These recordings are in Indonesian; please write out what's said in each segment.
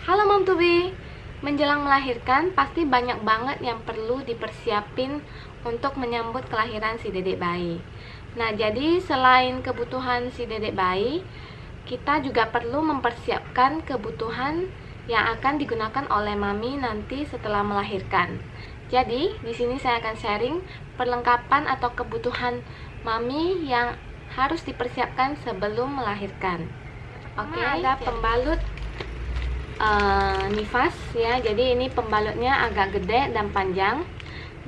Halo Mom to be Menjelang melahirkan pasti banyak banget yang perlu dipersiapin untuk menyambut kelahiran si dedek bayi. Nah jadi selain kebutuhan si dedek bayi Kita juga perlu mempersiapkan kebutuhan yang akan digunakan oleh mami nanti setelah melahirkan. Jadi di sini saya akan sharing perlengkapan atau kebutuhan mami yang harus dipersiapkan sebelum melahirkan. Oke, okay, ada pembalut uh, nifas ya. Jadi ini pembalutnya agak gede dan panjang.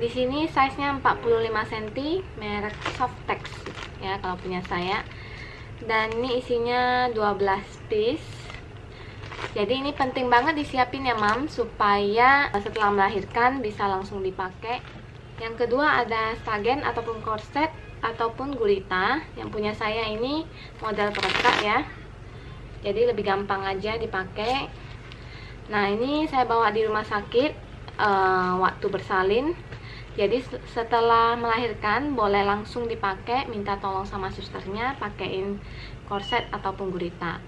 Di sini size nya 45 cm merek Softex ya kalau punya saya. Dan ini isinya 12 piece. Jadi ini penting banget disiapin ya mam supaya setelah melahirkan bisa langsung dipakai. Yang kedua ada stagen ataupun korset ataupun gurita yang punya saya ini model perekat ya. Jadi lebih gampang aja dipakai Nah ini saya bawa di rumah sakit uh, waktu bersalin. Jadi setelah melahirkan boleh langsung dipakai minta tolong sama susternya pakein korset ataupun gurita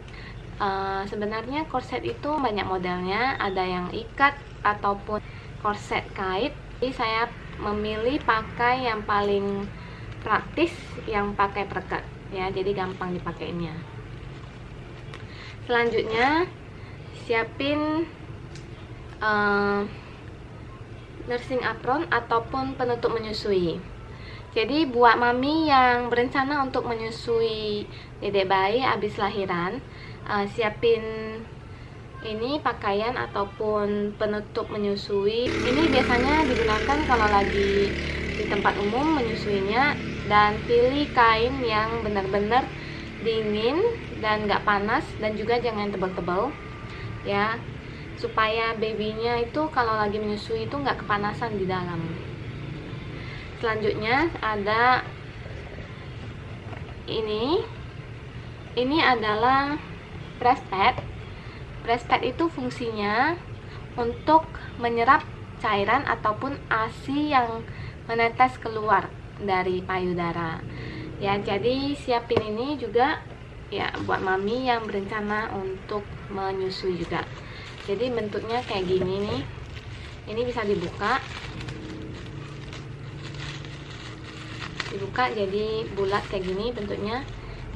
uh, sebenarnya korset itu banyak modelnya ada yang ikat ataupun korset kait. Jadi saya memilih pakai yang paling praktis yang pakai perekat ya. Jadi gampang dipakainya. Selanjutnya siapin uh, nursing apron ataupun penutup menyusui. Jadi buat mami yang berencana untuk menyusui dedek bayi habis lahiran uh, siapin ini pakaian ataupun penutup menyusui. Ini biasanya digunakan kalau lagi di tempat umum menyusuinya dan pilih kain yang benar-benar dingin dan nggak panas dan juga jangan tebal-tebal ya supaya babynya itu kalau lagi menyusui itu nggak kepanasan di dalam. Selanjutnya ada ini. Ini adalah breast pad. Breast pad itu fungsinya untuk menyerap cairan ataupun ASI yang menetes keluar dari payudara. Ya jadi siapin ini juga ya buat mami yang berencana untuk menyusui juga. Jadi bentuknya kayak gini nih. Ini bisa dibuka. Dibuka jadi bulat kayak gini bentuknya.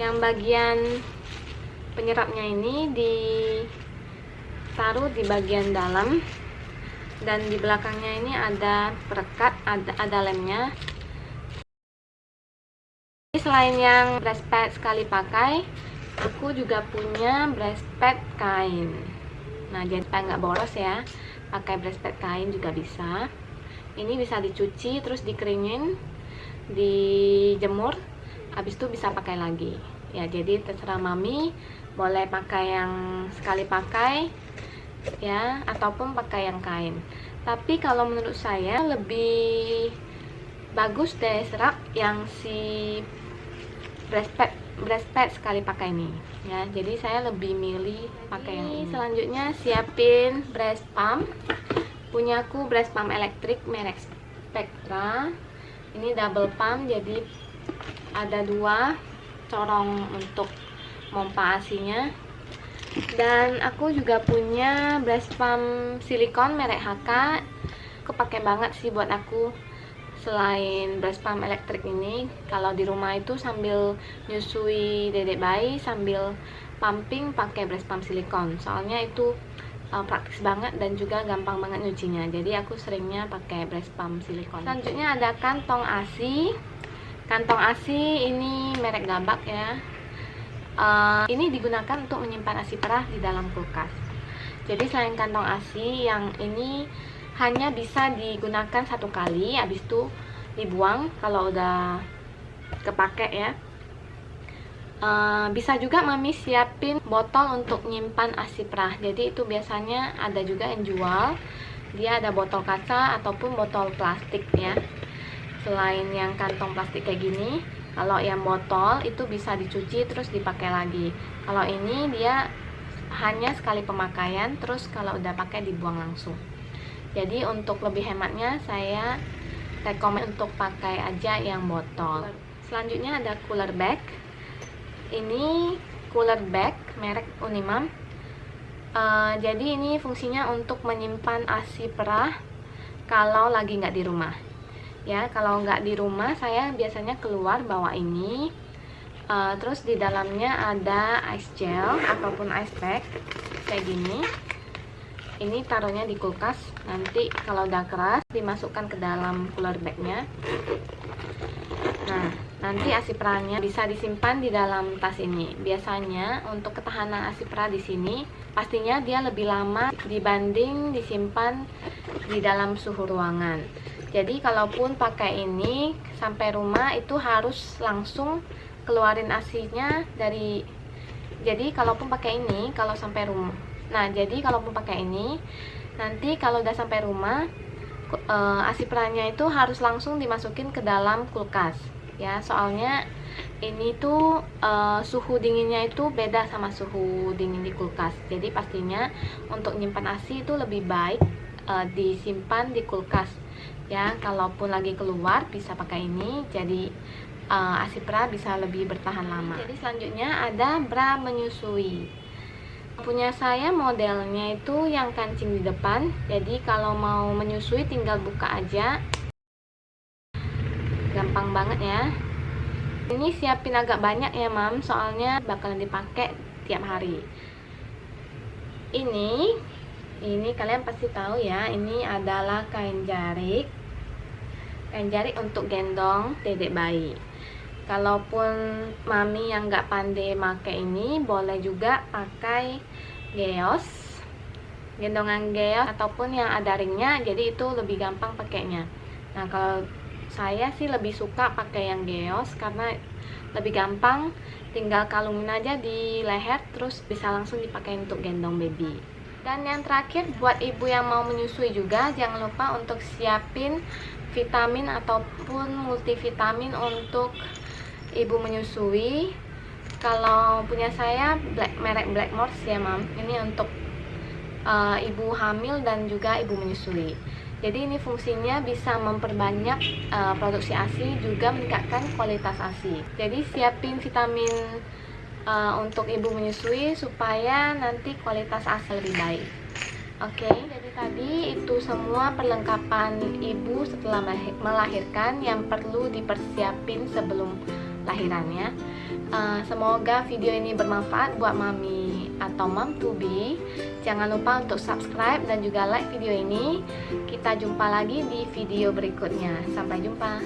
Yang bagian penyerapnya ini ditaruh di bagian dalam. Dan di belakangnya ini ada perekat ada, ada lemnya. Selain yang breast pad sekali pakai aku juga punya breast pad kain. Nah jadi supaya nggak boros ya. Pakai breast pad kain juga bisa. Ini bisa dicuci terus dikeringin dijemur habis itu bisa pakai lagi. Ya jadi terserah mami boleh pakai yang sekali pakai ya ataupun pakai yang kain. Tapi kalau menurut saya lebih bagus deh serap yang si breast pad breast pad sekali pakai ini ya. Jadi saya lebih milih pakai yang ini selanjutnya siapin breast pump. Punya aku breast pump elektrik merek Spectra. Ini double pump jadi ada dua corong untuk pompa asinya dan aku juga punya breast pump silikon merek HK aku pakai banget sih buat aku selain breast pump elektrik ini kalau di rumah itu sambil nyusui dedek bayi sambil pumping pakai breast pump silikon. Soalnya itu uh, praktis banget dan juga gampang banget nyucinya. Jadi aku seringnya pakai breast pump silikon. Selanjutnya ada kantong ASI kantong ASI ini merek gabak ya. Uh, ini digunakan untuk menyimpan ASI perah di dalam kulkas. Jadi selain kantong ASI yang ini hanya bisa digunakan satu kali habis itu dibuang kalau udah kepake ya. Uh, bisa juga mami siapin botol untuk nyimpan asi perah. Jadi itu biasanya ada juga yang jual. Dia ada botol kaca ataupun botol plastik ya. Selain yang kantong plastik kayak gini kalau yang botol itu bisa dicuci terus dipakai lagi. Kalau ini dia hanya sekali pemakaian terus kalau udah pakai dibuang langsung jadi untuk lebih hematnya saya rekomend untuk pakai aja yang botol. Selanjutnya ada cooler bag. Ini cooler bag merek Unimam uh, jadi ini fungsinya untuk menyimpan ASI perah kalau lagi nggak di rumah. Ya kalau nggak di rumah saya biasanya keluar bawa ini. Uh, terus di dalamnya ada ice gel ataupun ice pack kayak gini ini taruhnya di kulkas. Nanti kalau udah keras dimasukkan ke dalam cooler bagnya. Nah nanti asiprannya bisa disimpan di dalam tas ini. Biasanya untuk ketahanan asipra di sini pastinya dia lebih lama dibanding disimpan di dalam suhu ruangan. Jadi kalaupun pakai ini sampai rumah itu harus langsung keluarin asinya dari jadi kalaupun pakai ini kalau sampai rumah nah jadi kalaupun pakai ini nanti kalau udah sampai rumah uh, asi perannya itu harus langsung dimasukin ke dalam kulkas ya. Soalnya ini tuh uh, suhu dinginnya itu beda sama suhu dingin di kulkas. Jadi pastinya untuk nyimpan asi itu lebih baik uh, disimpan di kulkas ya. Kalaupun lagi keluar bisa pakai ini jadi uh, asi bisa lebih bertahan lama. Jadi selanjutnya ada bra menyusui punya saya modelnya itu yang kancing di depan. Jadi kalau mau menyusui tinggal buka aja. Gampang banget ya. Ini siapin agak banyak ya mam. Soalnya bakalan dipakai tiap hari. Ini ini kalian pasti tahu ya ini adalah kain jarik. Kain jarik untuk gendong dedek bayi kalaupun mami yang nggak pandai make ini boleh juga pakai geos gendongan geos ataupun yang ada ringnya jadi itu lebih gampang pakainya. Nah kalau saya sih lebih suka pakai yang geos karena lebih gampang tinggal kalungin aja di leher terus bisa langsung dipakai untuk gendong baby. Dan yang terakhir buat ibu yang mau menyusui juga jangan lupa untuk siapin vitamin ataupun multivitamin untuk ibu menyusui kalau punya saya black, merek Blackmores ya mam. Ini untuk uh, ibu hamil dan juga ibu menyusui. Jadi ini fungsinya bisa memperbanyak uh, produksi ASI juga meningkatkan kualitas ASI jadi siapin vitamin uh, untuk ibu menyusui supaya nanti kualitas ASI lebih baik. Oke, okay, jadi tadi itu semua perlengkapan ibu setelah melahirkan yang perlu dipersiapin sebelum lahirannya uh, semoga video ini bermanfaat buat mami atau mom to be. Jangan lupa untuk subscribe dan juga like video ini. Kita jumpa lagi di video berikutnya. Sampai jumpa